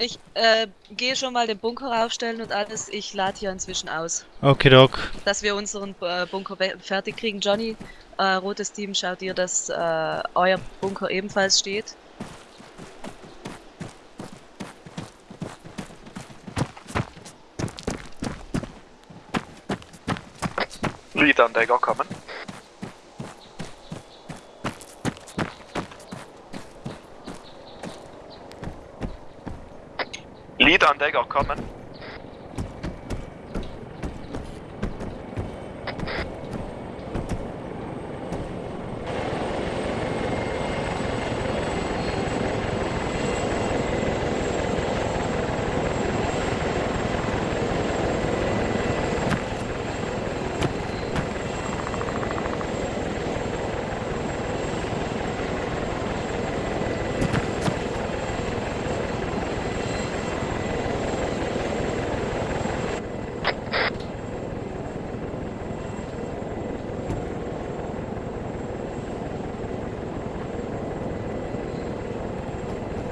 Ich äh, gehe schon mal den Bunker aufstellen und alles. Ich lade hier inzwischen aus, Okay, Doc. dass wir unseren äh, Bunker fertig kriegen. Johnny, äh, rotes Team, schaut ihr, dass äh, euer Bunker ebenfalls steht. Lead-Anleger kommen. Lead-Anleger kommen.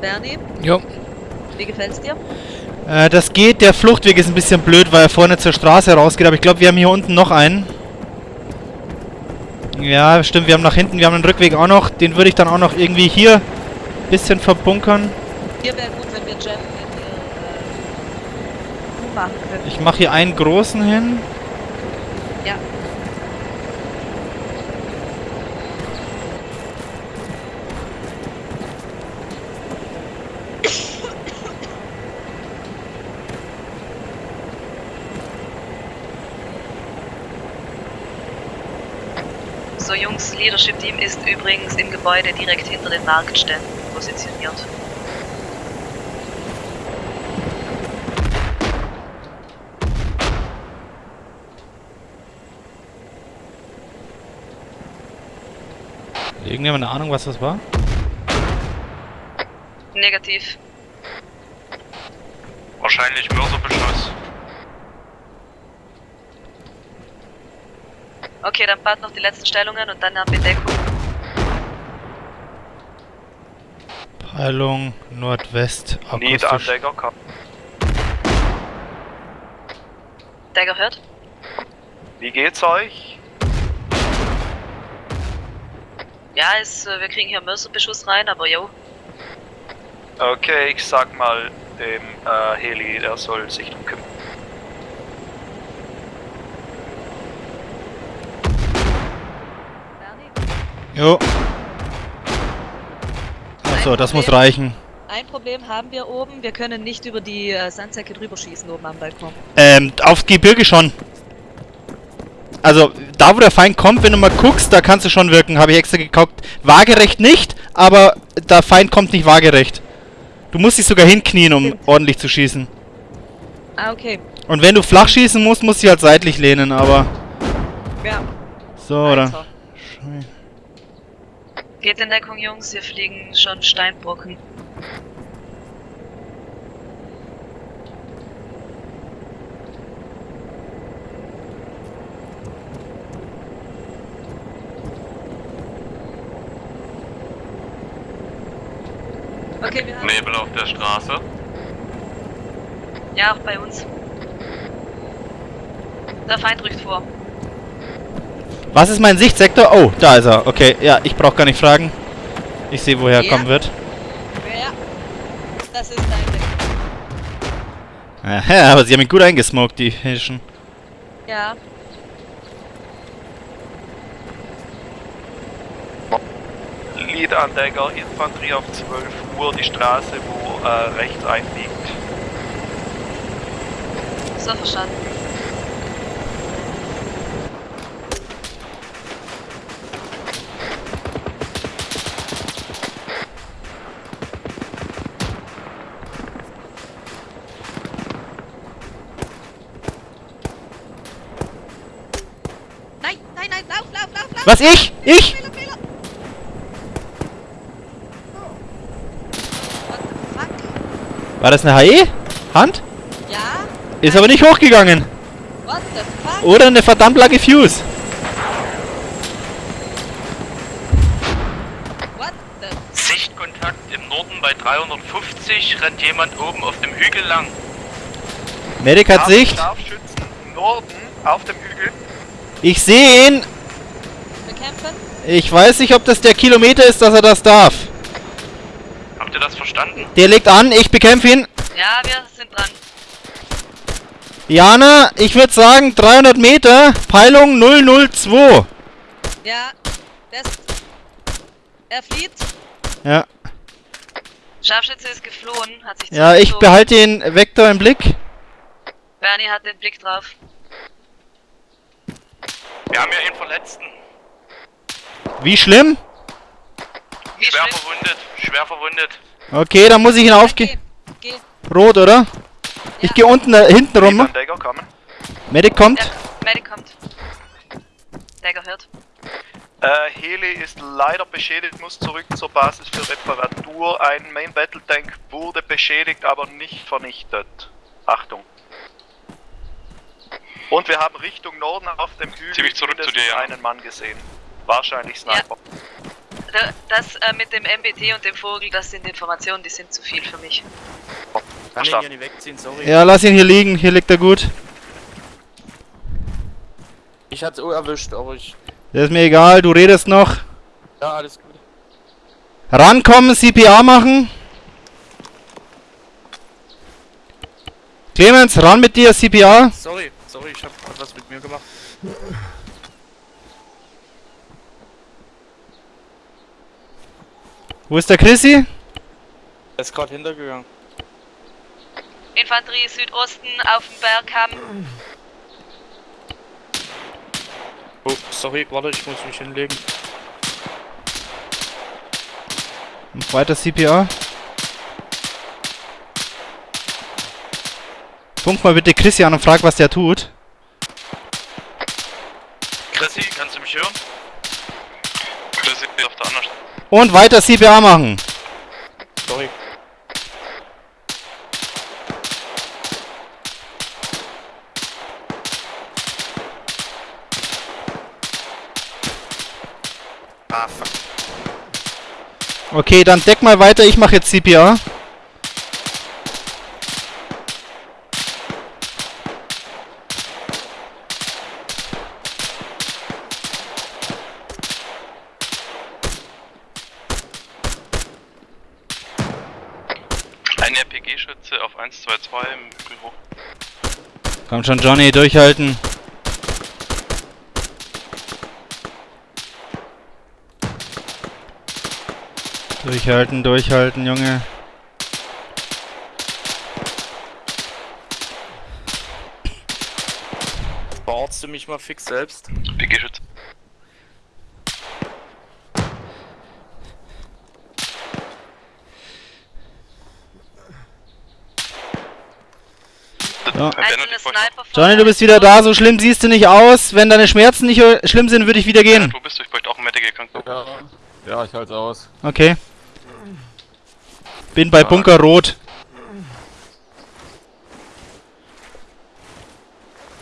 Bernie, Jo. wie gefällt's dir? Äh, das geht. Der Fluchtweg ist ein bisschen blöd, weil er vorne zur Straße rausgeht. Aber ich glaube, wir haben hier unten noch einen. Ja, stimmt. Wir haben nach hinten, wir haben einen Rückweg auch noch. Den würde ich dann auch noch irgendwie hier ein bisschen verbunkern. Hier wäre gut, wenn wir Jam in ihr äh, machen können. Ich mache hier einen großen hin. So Jungs, Leadership Team ist übrigens im Gebäude direkt hinter den Marktständen positioniert. Irgendjemand eine Ahnung, was das war? Negativ. Wahrscheinlich Mörserbeschuss. Okay, dann bald noch die letzten Stellungen und dann haben wir Deckung. Peilung Nordwest. akustisch. Lead-Anleger kommen. Dagger hört? Wie geht's euch? Ja, ist, äh, wir kriegen hier Mörserbeschuss rein, aber jo. Okay, ich sag mal dem äh, Heli, der soll sich drum kümmern. Jo. Achso, das muss reichen. Ein Problem haben wir oben, wir können nicht über die äh, Sandsäcke drüber schießen oben am Balkon. Ähm, aufs Gebirge schon. Also, da wo der Feind kommt, wenn du mal guckst, da kannst du schon wirken, habe ich extra geguckt. Waagerecht nicht, aber der Feind kommt nicht waagerecht. Du musst dich sogar hinknien, um Stimmt. ordentlich zu schießen. Ah, okay. Und wenn du flach schießen musst, musst du dich halt seitlich lehnen, aber... Ja. So, oder? Alter. Geht in Deckung, Jungs, hier fliegen schon Steinbrocken. Okay, wir haben... Nebel auf der Straße. Ja, auch bei uns. Der Feind rückt vor. Was ist mein Sichtsektor? Oh, da ist er. Okay, ja, ich brauche gar nicht fragen. Ich sehe, woher er Ja. kommen wird. Ja. Das ist dein Deck. Aha, aber sie haben ihn gut eingesmoked, die Hischen. Ja. Lead-Anleger, Infanterie auf 12 Uhr, die Straße, wo äh, rechts einbiegt. So verstanden. Nein, nein, nein, lauf, lauf, lauf, lauf! Was, ich? Ich? Fehler, Fehler! What the fuck? War das eine HE? Hand? Ja? Ist aber nicht hochgegangen. What the fuck? Oder eine verdammt lange Fuse. What the... Sichtkontakt im Norden bei 350 rennt jemand oben auf dem Hügel lang. Medic hat Sicht. Scharfschützen Norden auf dem Hügel. Ich sehe ihn. Bekämpfen? Ich weiß nicht, ob das der Kilometer ist, dass er das darf. Habt ihr das verstanden? Der legt an, ich bekämpfe ihn. Ja, wir sind dran. Jana, ich würde sagen 300 Meter, Peilung 002. Ja, das. Er flieht. Ja, Scharfschütze ist geflohen, hat sich ja, ich behalte den Vektor im Blick. Bernie hat den Blick drauf. Wir haben ja einen Verletzten. Wie schlimm? Wie Schwer schlimm? verwundet. Schwer verwundet. Okay, dann muss ich ihn aufgehen. Geh, geh. Rot, oder? Ich gehe unten äh, hinten rum. Dagger kommen. Medic kommt. Der Medic kommt. Der gehört. Äh, Heli ist leider beschädigt, muss zurück zur Basis für Reparatur. Ein Main Battle Tank wurde beschädigt, aber nicht vernichtet. Achtung. Und wir haben Richtung Norden auf dem Hügel Zieh mich zurück zu dir, ja. einen Mann gesehen. Wahrscheinlich Sniper. Da- Das äh, mit dem MBT und dem Vogel, das sind Informationen, die sind zu viel für mich. Kann ihn Verstanden. hier nicht wegziehen, sorry. Ja, lass ihn hier liegen. Hier liegt er gut. Ich hatte es auch erwischt, aber ich. Das ist mir egal, du redest noch. Ja, alles gut. Rankommen, CPA machen. Clemens, ran mit dir, CPA. Sorry, sorry, ich hab was mit mir gemacht. Wo ist der Chrissy? Er ist gerade hintergegangen. Infanterie Südosten auf dem Bergkamm. Oh, sorry, warte, ich muss mich hinlegen. Weiter CPA. Funk mal bitte Chrissy an und frag, was der tut. Chrissy, kannst du mich hören? Chrissy auf der anderen Seite. Und weiter CPA machen. Sorry. Ah, fuck. Okay, dann deck mal weiter, ich mache jetzt CPA. Ein RPG-Schütze auf 122 im Büro. Komm schon, Johnny, durchhalten. Durchhalten, durchhalten, Junge. Bearzt du mich mal fix selbst? RPG-Schütze. Ja. Johnny, du bist wieder da, so schlimm siehst du nicht aus. Wenn deine Schmerzen nicht schlimm sind, würde ich wieder gehen. Wo bist du? Ich bräuchte auch ein Medical krank. Ja, ja ich halte aus. Okay. Bin bei Bunker Rot.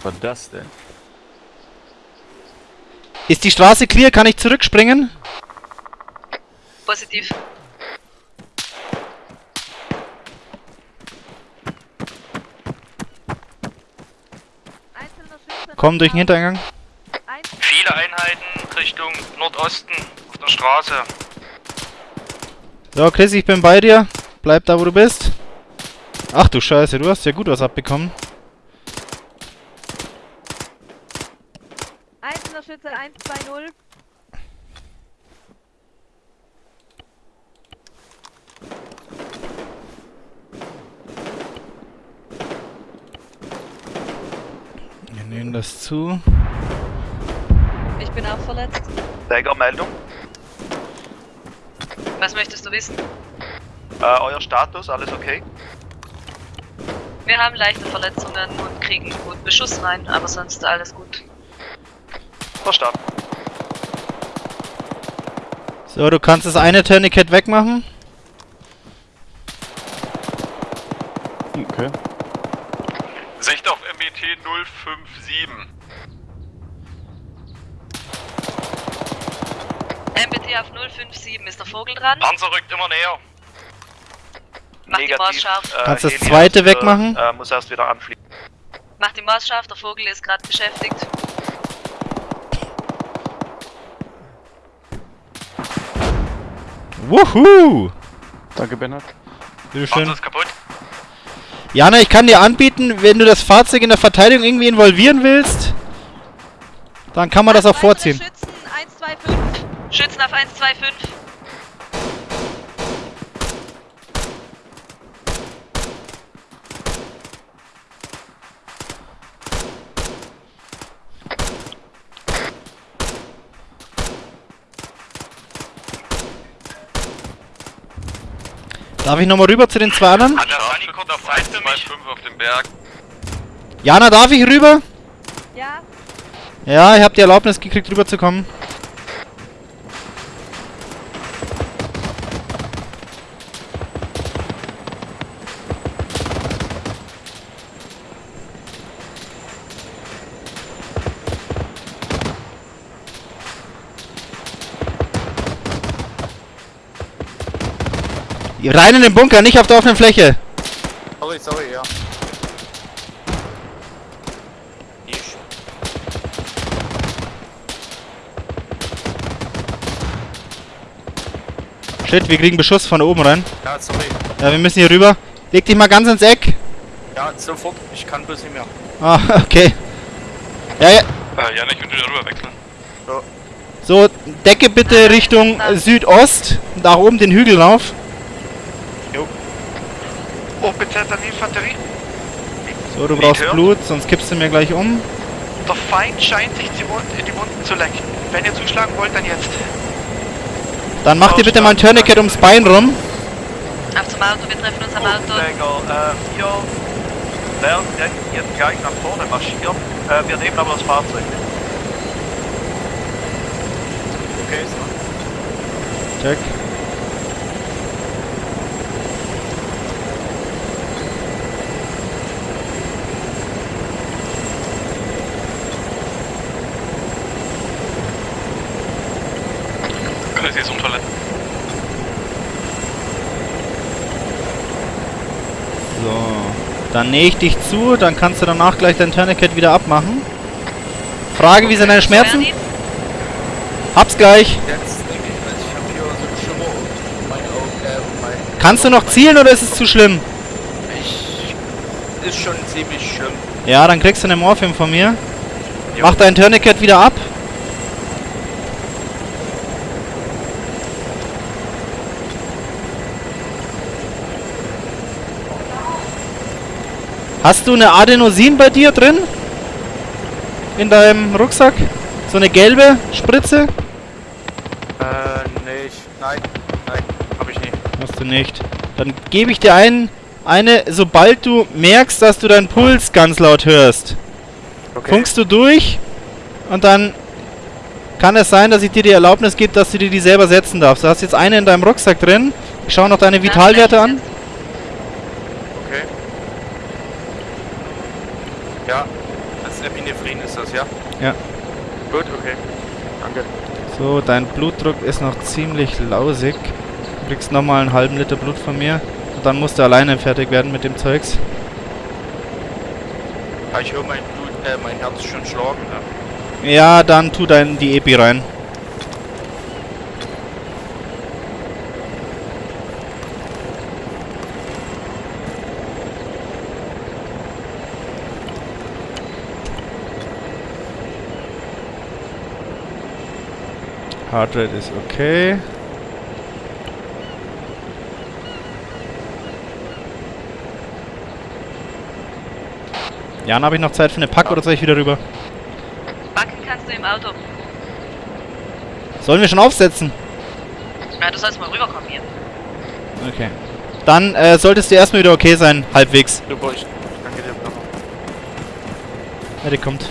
Was war das denn? Ist die Straße clear? Kann ich zurückspringen? Positiv. Komm durch den Hintereingang. Viele Einheiten Richtung Nordosten auf der Straße. So, Chris, ich bin bei dir. Bleib da, wo du bist. Ach du Scheiße, du hast ja gut was abbekommen. Einzelner Schütze 120. Wir nehmen das zu. Ich bin auch verletzt. Dagger-Meldung. Was möchtest du wissen? Äh, euer Status, alles okay? Wir haben leichte Verletzungen und kriegen gut Beschuss rein, aber sonst alles gut. Verstanden. So, du kannst das eine Tourniquet wegmachen. Okay. Sicht auf MBT 057. MBT auf 057 ist der Vogel dran. Panzer rückt immer näher. Mach die Maus scharf. Äh, Kannst das zweite erst wieder, wegmachen? Äh, muss erst wieder anfliegen. Mach die Maus scharf, der Vogel ist gerade beschäftigt. Wuhu! Danke, Bernhard. Bitteschön. Auto ist kaputt. Jana, ich kann dir anbieten, wenn du das Fahrzeug in der Verteidigung irgendwie involvieren willst, dann kann man das auch vorziehen. Schützen 125. Schützen auf 125. Darf ich nochmal rüber zu den zwei anderen? Jana, darf ich rüber? Ja, Ja, ich habe die Erlaubnis gekriegt, rüber zu kommen. Rein in den Bunker, nicht auf der offenen Fläche. Sorry, sorry, ja. Ich. Shit, wir kriegen Beschuss von oben rein. Ja, sorry. Ja, wir müssen hier rüber. Leg dich mal ganz ins Eck. Ja, sofort. Ich kann bloß nicht mehr. Ah, okay. Ja, ja. Äh, ja, ich will wieder rüber wechseln. So, Decke bitte Richtung Südost. Nach oben den Hügel rauf. Oh, die Infanterie. So, du Nicht brauchst hören. Blut, sonst kippst du mir gleich um. Der Feind scheint sich die, Wund in die Wunden zu lecken. Wenn ihr zuschlagen wollt, dann jetzt. Dann mach dir bitte mal ein Tourniquet ums Bein rum. Auf zum Auto, wir treffen uns am Auto. Äh, wir werden jetzt- jetzt gleich nach vorne marschieren. Äh, wir nehmen aber das Fahrzeug mit. Okay, so. Check. Das ist Unfall. So. Dann nähe ich dich zu, dann kannst du danach gleich dein Tourniquet wieder abmachen. Frage, wie sind deine Schmerzen? Hab's gleich. Kannst du noch zielen oder ist es zu schlimm? Ich. Ist schon ziemlich schlimm. Ja, dann kriegst du eine Morphium von mir. Jo. Mach dein Tourniquet wieder ab. Hast du eine Adenosin bei dir drin? In deinem Rucksack? So eine gelbe Spritze? Äh, nee, ich. Nein, nein, hab ich nicht. Hast du nicht. Dann gebe ich dir ein, eine, sobald du merkst, dass du deinen Puls ganz laut hörst. Okay. Funkst du durch und dann kann es sein, dass ich dir die Erlaubnis gebe, dass du dir die selber setzen darfst. Du hast jetzt eine in deinem Rucksack drin. Ich schaue noch deine Vitalwerte an. Okay. Ja, das Epinephrin ist das, ja? Ja. Gut, okay. Danke. So, dein Blutdruck ist noch ziemlich lausig. Du kriegst nochmal einen halben Liter Blut von mir. Und dann musst du alleine fertig werden mit dem Zeugs. Ja, ich höre mein Blut, äh, mein Herz schon schlagen, ne? Ja, dann tu dein die Epi rein. Heart rate ist okay. Jan, habe ich noch Zeit für eine Pack oder soll ich wieder rüber? Backen kannst du im Auto. Sollen wir schon aufsetzen? Ja, du sollst mal rüberkommen hier. Okay. Dann äh, solltest du erstmal wieder okay sein, halbwegs. Super, ich danke dir nochmal. Ja, der kommt.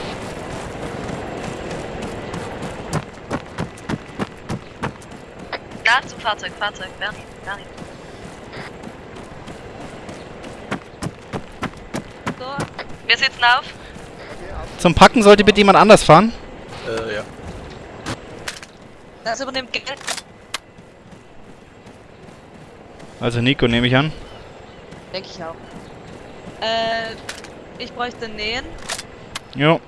Da zum Fahrzeug, Fahrzeug, Bernie, Bernie. so. Wir sitzen auf. Zum Packen sollte bitte jemand anders fahren. Äh, ja. Das übernimmt Geld. Also Nico nehme ich an. Denke ich auch. Äh, ich bräuchte Nähen. Jo.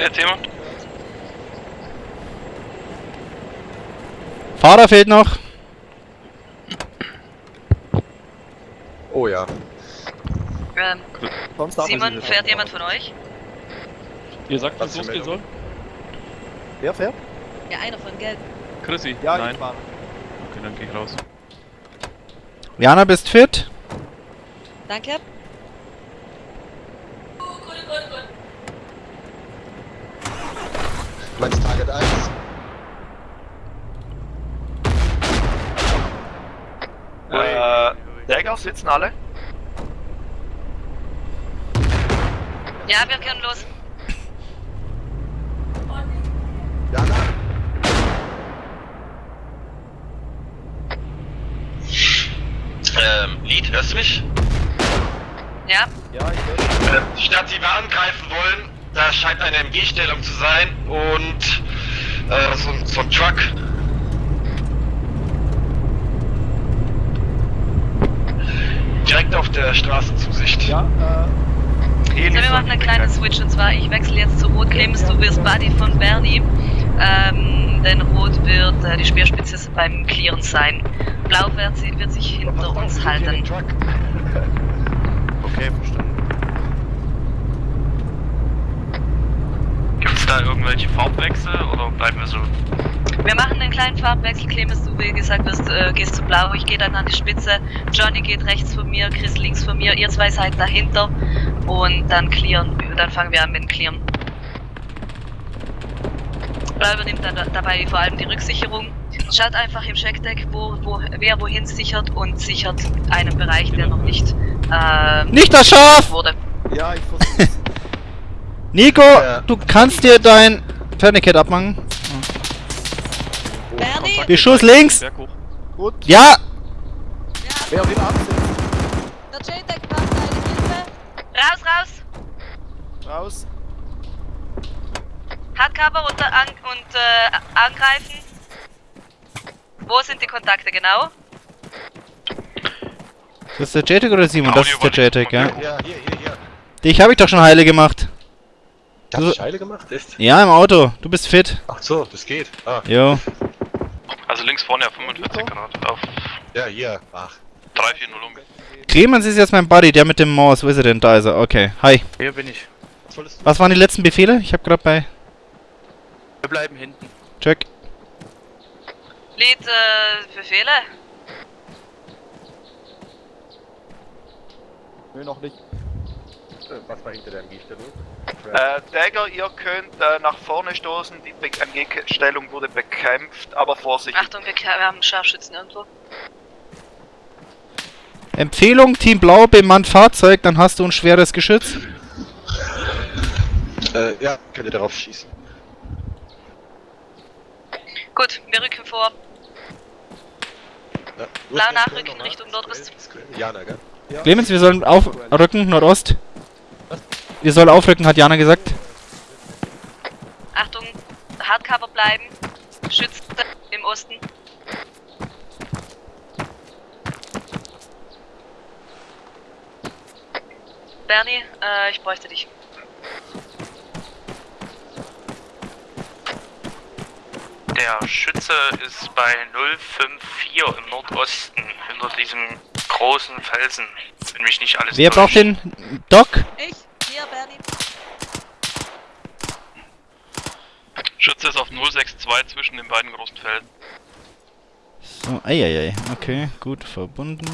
Fährt jetzt jemand? Fahrer fehlt noch. Oh ja. Ähm, Simon, fährt jemand von euch? Ihr sagt, Was losgehen soll? Wer fährt? Ja, einer von Gelb. Chrissy? Ja, Nein. ich fahre. Okay, dann geh ich raus. Jana, bist fit? Danke. Meinst Target 1? Äh, Dagger sitzen alle? Ja, wir können los. Jana? Ähm, Lied, hörst du mich? Ja, Ja, ich höre. Äh, statt die da scheint eine MG-Stellung zu sein und äh, so, ein- so ein Truck. Direkt auf der Straßenzusicht. Ja, äh, Heli so, wir machen einen nicht kleinen Switch und zwar, ich wechsle jetzt zu Rot. Clemens, du wirst Buddy von Bernie. Ähm, denn Rot wird äh, die Speerspitze beim Clearen sein. Blau wird, sie- wird sich hinter uns halten. Okay, verstanden. Gibt es da irgendwelche Farbwechsel oder bleiben wir so? Wir machen einen kleinen Farbwechsel. Clemens, du wie gesagt wirst, äh, gehst zu Blau, ich gehe dann an die Spitze. Johnny geht rechts von mir, Chris links von mir, ihr zwei seid dahinter. Und dann clearen, dann fangen wir an mit dem Clearen. Blau übernimmt dann da- dabei vor allem die Rücksicherung. Schaut einfach im Checkdeck, wo, wo, wer wohin sichert und sichert einen Bereich, der noch nicht ähm, Nicht das Schaf! wurde. ja, ich versuche Nico, Ja. du kannst dir dein Fertigkeit abmachen. Bernie! Beschuss links! Berg hoch. Gut. Ja! Ja, Wer will absetzen? der JTAG braucht eine Hilfe. Raus, raus! Raus. Hardcover und, an, und äh, angreifen. Wo sind die Kontakte genau? Das ist der JTAG oder Simon? Das ist der JTAG, ja. Ja, hier, hier, hier. Dich habe ich doch schon heile gemacht. Hast du Scheile gemacht? Echt? Ja, im Auto. Du bist fit. Ach so, das geht. Ah, Jo. Also links vorne auf 45 Grad, auf ja, hier. Ach. 340 um. Clemens ist jetzt mein Buddy, der mit dem Maus. Wo ist er denn? Da ist er. Okay. Hi. Hier bin ich. Was wolltest du? Was waren die letzten Befehle? Ich habe gerade bei... Wir bleiben hinten. Check. Lied, äh, Befehle? Nö, noch nicht. Äh, Was war hinter der MG-Stellung? Äh, Dagger, ihr könnt äh, nach vorne stoßen, die Be- MG-Stellung wurde bekämpft, aber Vorsicht. Achtung, wir, wir haben Scharfschützen irgendwo. Empfehlung, Team Blau bemannt Fahrzeug, dann hast du ein schweres Geschütz. Äh, ja, könnt ihr darauf schießen. Gut, wir rücken vor. Ja. Blau nachrücken Richtung Nordost. Jana, gell? Ja. Clemens, wir sollen aufrücken, Nordost. Wir sollen aufrücken, hat Jana gesagt. Achtung, Hardcover bleiben. Schützt im Osten. Bernie, äh, ich bräuchte dich. Der Schütze ist bei 054 im Nordosten, hinter diesem großen Felsen, wenn mich nicht alles Wer braucht täuscht. den Doc? Ich. Hier, Bernie. Schütze ist auf 062 zwischen den beiden großen Felsen. So, eieiei. Okay, gut, verbunden.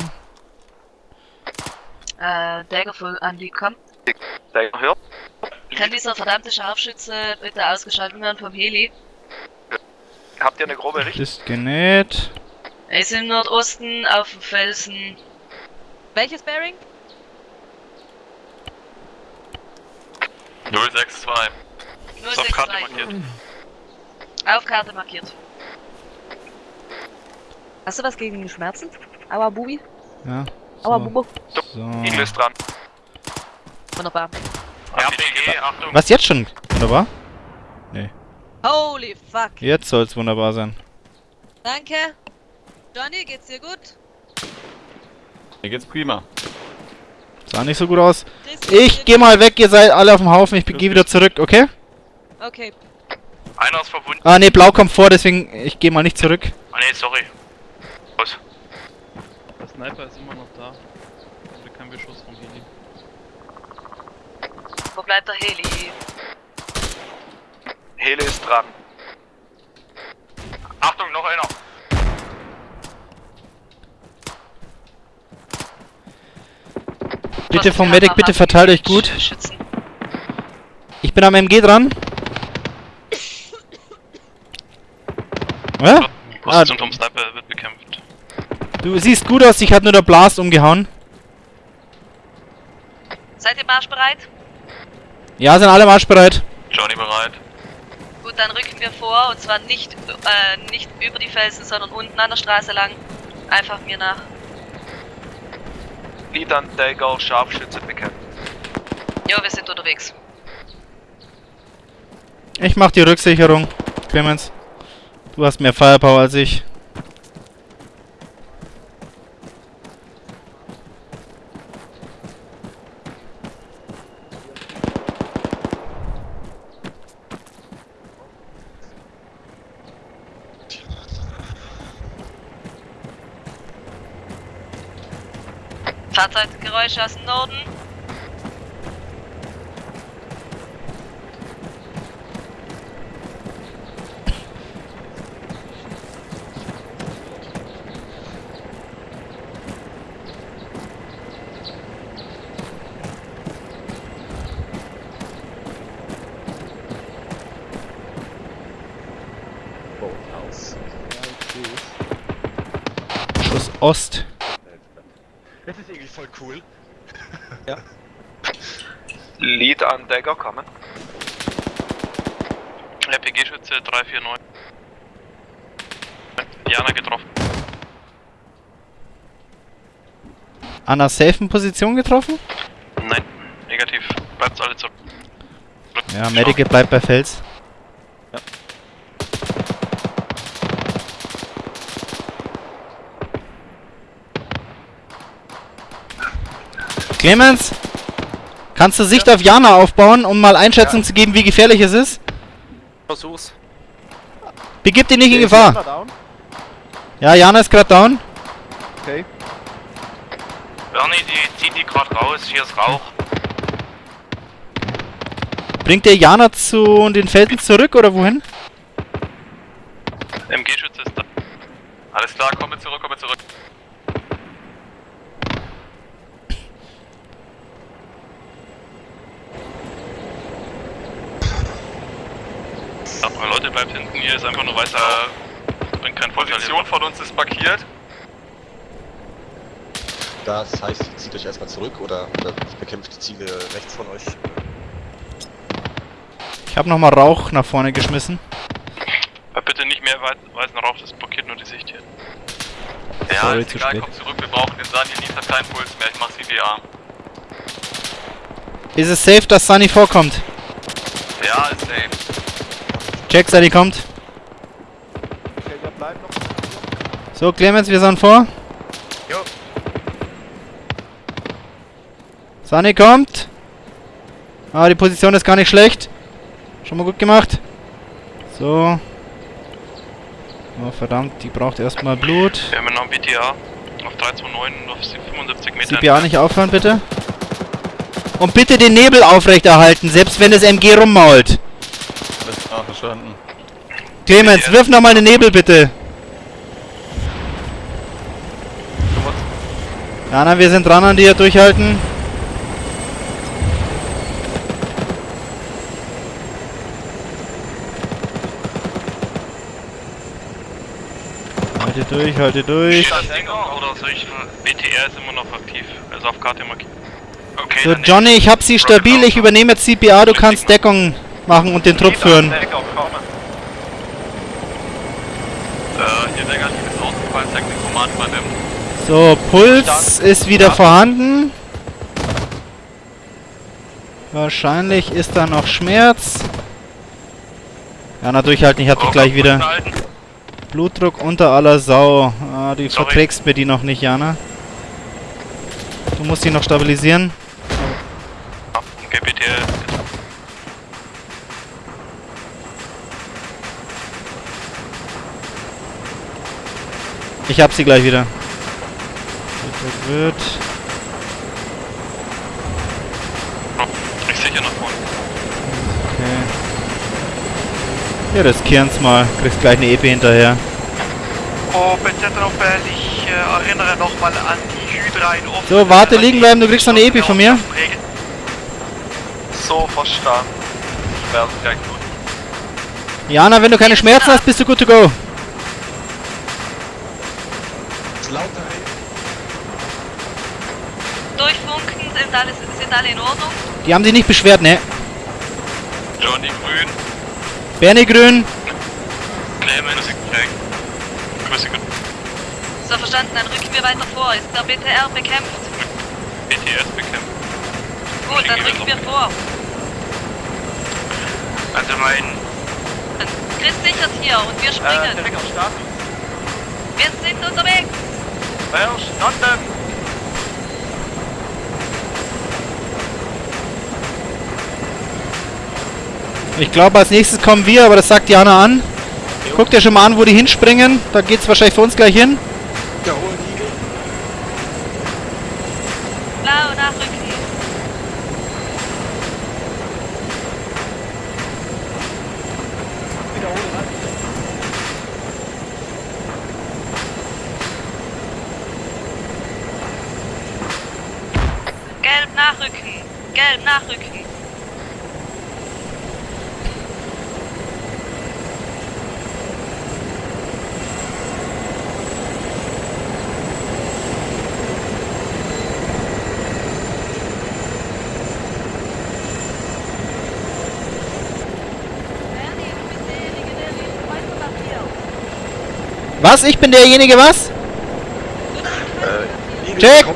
Äh, Dagger für Andy, komm. Dagger hört. Kann dieser verdammte Scharfschütze bitte ausgeschaltet werden vom Heli? Habt ihr eine grobe Richtung? Ist genäht. Er ist im Nordosten auf dem Felsen. Welches Bearing? 062. Ist auf Karte 062. markiert. Auf Karte markiert. Hast du was gegen Schmerzen? Aua, Bubi. Ja. Aua, So. Bubo. so. Igel ist dran. Wunderbar. RPG, Achtung. Was jetzt schon? Oder war? Nee. Holy fuck. Jetzt soll's wunderbar sein. Danke. Johnny, geht's dir gut? Mir geht's prima. Sah nicht so gut aus. Ich geh mal weg, ihr seid alle auf dem Haufen. Ich gehe wieder zurück, okay? Okay. Einer ist verbunden. Ah, ne, blau kommt vor, deswegen ich gehe mal nicht zurück. Ah nee, sorry. Was? Der Sniper ist immer noch da. Also kein Beschuss vom Heli. Wo bleibt der Heli? Hele ist dran. Achtung, noch einer. Bitte vom Medic, bitte verteilt euch gut. Ich bin am MG dran. Ja? Ah, Position vom Sniper wird bekämpft. du siehst gut aus, dich hat nur der Blast umgehauen. Seid ihr marschbereit? Ja, sind alle marschbereit. Johnny bereit. Gut, dann rücken wir vor und zwar nicht, äh, nicht über die Felsen, sondern unten an der Straße lang. Einfach mir nach. An Dagger, Scharfschütze bekämpft. Jo, wir sind unterwegs. Ich mach die Rücksicherung, Clemens. Du hast mehr Firepower als ich. Fahrzeuggeräusche aus dem Norden. Schuss Ost. Das ist irgendwie voll cool. Lead an Dagger, kommen. RPG-Schütze 349. Jana getroffen. An einer safen Position getroffen? Nein, negativ. Bleibt alle zurück. Ja, Medic bleibt bei Fels. Clemens, kannst du Sicht auf Jana aufbauen, um mal Einschätzung zu geben, wie gefährlich es ist? Versuch's. Begib dich nicht in Ist Gefahr. Ja, Jana ist gerade down. Okay. Bernie, die zieht die gerade raus. Hier ist Rauch. Bringt der Jana zu den Felsen zurück oder wohin? MG-Schütze ist da. Alles klar, komme zurück, komme zurück. Ja, Leute, bleibt hinten, hier ist einfach nur weißer. Äh, bringt kein Vorteil. Position von uns ist markiert. Das heißt, zieht euch erstmal zurück oder, oder bekämpft die Ziele rechts von euch. Ich habe nochmal Rauch nach vorne geschmissen. Aber bitte nicht mehr weißen Rauch, das blockiert nur die Sicht hier. Ja, Sorry, ist zu egal, spät. komm zurück, wir brauchen den Sani, Lied hat keinen Puls mehr, ich mach CDA. Ist es safe, dass Sunny vorkommt? Check, Sunny kommt. So, Clemens, wir sind vor. Jo. Sunny kommt. Ah, die Position ist gar nicht schlecht. Schon mal gut gemacht. So. Oh, verdammt, die braucht erstmal Blut. Wir haben noch ein BTA auf 329 und auf 75 Metern. CPA nicht aufhören, bitte. Und bitte den Nebel aufrechterhalten, selbst wenn das MG rummault. Verstanden. Clemens, wirf nochmal den Nebel, bitte. Jana, wir sind dran an dir, durchhalten. Halte durch, halte durch. Steht das Ding oder soll ich. BTR ist immer noch aktiv, also auf Karte markiert. Okay, So, Johnny, ich hab sie stabil, ich übernehme jetzt CPA, du kannst Deckung machen und den Trupp führen. So, Puls ist wieder vorhanden. Wahrscheinlich ist da noch Schmerz. Jana, durchhalten, ich hab dich Oh, gleich wieder. Blutdruck unter aller Sau. Ah, du verträgst mir die noch nicht, Jana. Du musst die noch stabilisieren. Ich hab sie gleich wieder. Blutdruck wird. Oh, ich sicher nach vorne. Okay. Wir riskieren's mal. Kriegst gleich eine EP hinterher. Oh, Bezettelopel, ich äh, erinnere nochmal an die Hydra in Offen. So, warte, liegen bleiben, du kriegst noch eine EP von mir. So, verstanden. Ich werde gleich tun. Jana, wenn du keine Schmerzen hast, bist du good to go. Ist lauter, ey. Durchfunken, sind alle, sind alle in Ordnung? Die haben sich nicht beschwert, ne? Johnny Grün. Bernie Grün. Nee, meine gut. So verstanden, dann rücken wir weiter vor. Ist der BTR bekämpft? BTS bekämpft. Gut, dann rücken wir vor. Also mein Chris sichert hier und wir Äh, springen. Start. Wir sind unterwegs. Verstanden. Ich glaube, als nächstes kommen wir, aber das sagt Jana an. Guck dir schon mal an, wo die hinspringen. Da geht's wahrscheinlich für uns gleich hin. Jawohl, Igel. Blau nachrücken. Gelb nachrücken. Gelb nachrücken. Was? Ich bin derjenige, was? Äh, Check.